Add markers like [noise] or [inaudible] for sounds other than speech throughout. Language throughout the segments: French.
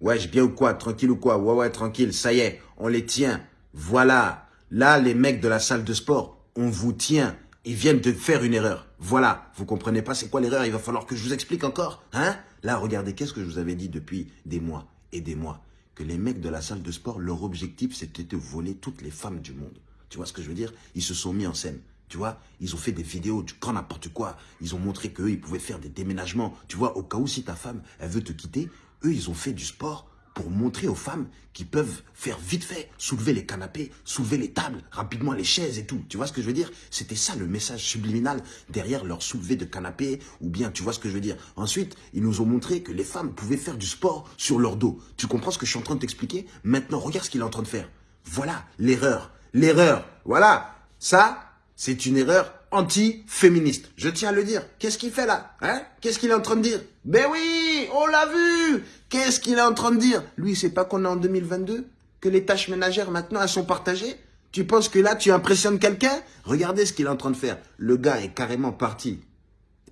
Je bien ou quoi Tranquille ou quoi? Ouais, ouais, tranquille. Ça y est, on les tient. Voilà. Là, les mecs de la salle de sport, on vous tient. Ils viennent de faire une erreur. Voilà. Vous comprenez pas c'est quoi l'erreur? Il va falloir que je vous explique encore. Hein? Là, regardez, qu'est-ce que je vous avais dit depuis des mois et des mois? Que les mecs de la salle de sport, leur objectif, c'était de voler toutes les femmes du monde. Tu vois ce que je veux dire? Ils se sont mis en scène. Tu vois, ils ont fait des vidéos du grand n'importe quoi. Ils ont montré qu'eux, ils pouvaient faire des déménagements. Tu vois, au cas où si ta femme, elle veut te quitter, eux, ils ont fait du sport pour montrer aux femmes qu'ils peuvent faire vite fait, soulever les canapés, soulever les tables, rapidement les chaises et tout. Tu vois ce que je veux dire? C'était ça le message subliminal derrière leur soulevé de canapé ou bien, tu vois ce que je veux dire? Ensuite, ils nous ont montré que les femmes pouvaient faire du sport sur leur dos. Tu comprends ce que je suis en train de t'expliquer? Maintenant, regarde ce qu'il est en train de faire. Voilà l'erreur. L'erreur. Voilà. Ça, c'est une erreur anti-féministe. Je tiens à le dire. Qu'est-ce qu'il fait là? Hein? Qu'est-ce qu'il est en train de dire? Ben oui, on l'a vu Qu'est-ce qu'il est en train de dire? Lui, c'est pas qu'on est en 2022 Que les tâches ménagères, maintenant, elles sont partagées? Tu penses que là, tu impressionnes quelqu'un? Regardez ce qu'il est en train de faire. Le gars est carrément parti.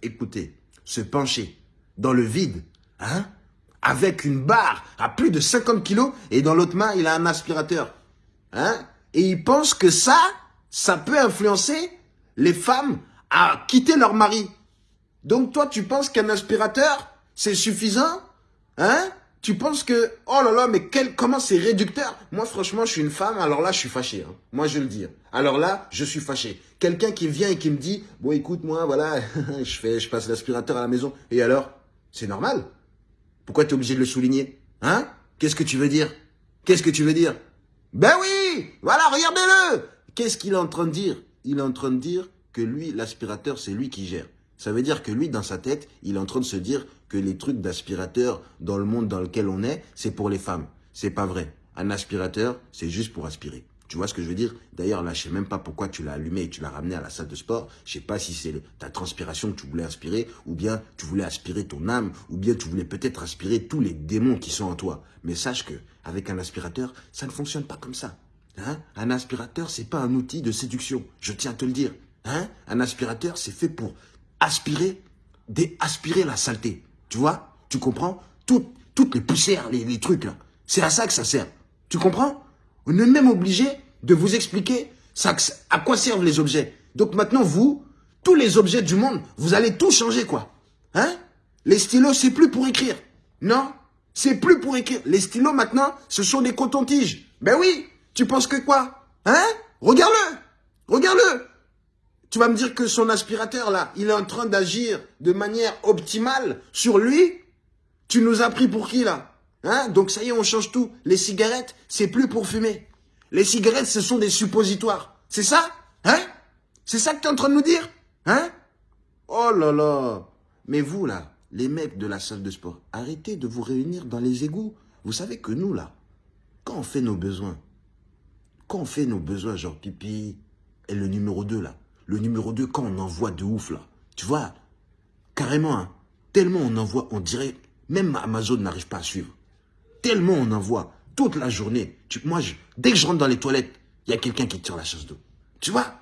Écoutez, se pencher dans le vide, hein? Avec une barre à plus de 50 kilos et dans l'autre main, il a un aspirateur. Hein? Et il pense que ça, ça peut influencer les femmes à quitter leur mari. Donc toi, tu penses qu'un aspirateur, c'est suffisant Hein? Tu penses que, oh là là, mais quel, comment c'est réducteur? Moi, franchement, je suis une femme, alors là, je suis fâché. Hein. Moi, je le dis. Alors là, je suis fâché. Quelqu'un qui vient et qui me dit, bon, écoute, moi, voilà, [laughs] je fais, je passe l'aspirateur à la maison. Et alors? C'est normal. Pourquoi tu obligé de le souligner Hein? Qu'est-ce que tu veux dire? Qu'est-ce que tu veux dire? Ben oui Voilà, regardez-le Qu'est-ce qu'il est en train de dire? Il est en train de dire que lui, l'aspirateur, c'est lui qui gère. Ça veut dire que lui, dans sa tête, il est en train de se dire que les trucs d'aspirateur dans le monde dans lequel on est, c'est pour les femmes. C'est pas vrai. Un aspirateur, c'est juste pour aspirer. Tu vois ce que je veux dire? D'ailleurs, là, je sais même pas pourquoi tu l'as allumé et tu l'as ramené à la salle de sport. Je sais pas si c'est ta transpiration que tu voulais aspirer, ou bien tu voulais aspirer ton âme, ou bien tu voulais peut-être aspirer tous les démons qui sont en toi. Mais sache que avec un aspirateur, ça ne fonctionne pas comme ça. Hein? Un aspirateur, c'est pas un outil de séduction. Je tiens à te le dire. Hein? Un aspirateur, c'est fait pour aspirer, aspirer la saleté. Tu vois? Tu comprends? Toutes les poussières, les, trucs là. C'est à ça que ça sert. Tu comprends? On est même obligé de vous expliquer à quoi servent les objets. Donc maintenant, vous, tous les objets du monde, vous allez tout changer quoi. Hein? Les stylos, c'est plus pour écrire. Non? C'est plus pour écrire. Les stylos maintenant, ce sont des cotons-tiges. Ben oui Tu penses que quoi? Hein? Regarde-le Regarde-le tu vas me dire que son aspirateur, là, il est en train d'agir de manière optimale sur lui? Tu nous as pris pour qui, là? Hein? Donc ça y est, on change tout. Les cigarettes, c'est plus pour fumer. Les cigarettes, ce sont des suppositoires. C'est ça? Hein? C'est ça que tu es en train de nous dire? Hein? Oh là là Mais vous, là, les mecs de la salle de sport, arrêtez de vous réunir dans les égouts. Vous savez que nous, là, quand on fait nos besoins, quand on fait nos besoins, genre pipi, et le numéro 2, là, le numéro 2, quand on envoie de ouf, là, tu vois, carrément, hein, tellement on envoie, on dirait, même Amazon n'arrive pas à suivre. Tellement on envoie, toute la journée. Tu, moi, dès que je rentre dans les toilettes, il y a quelqu'un qui tire la chasse d'eau. Tu vois?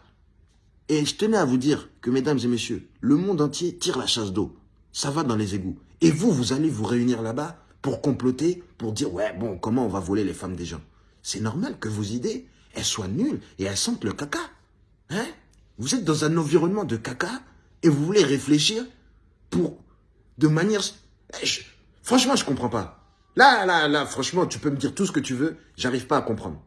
Et je tenais à vous dire que, mesdames et messieurs, le monde entier tire la chasse d'eau. Ça va dans les égouts. Et vous, vous allez vous réunir là-bas pour comploter, pour dire, ouais, bon, comment on va voler les femmes des gens C'est normal que vos idées, elles soient nulles et elles sentent le caca. Hein? Vous êtes dans un environnement de caca et vous voulez réfléchir pour, de manière... Eh, franchement, je comprends pas. Là, là, là, franchement, tu peux me dire tout ce que tu veux, j'arrive pas à comprendre.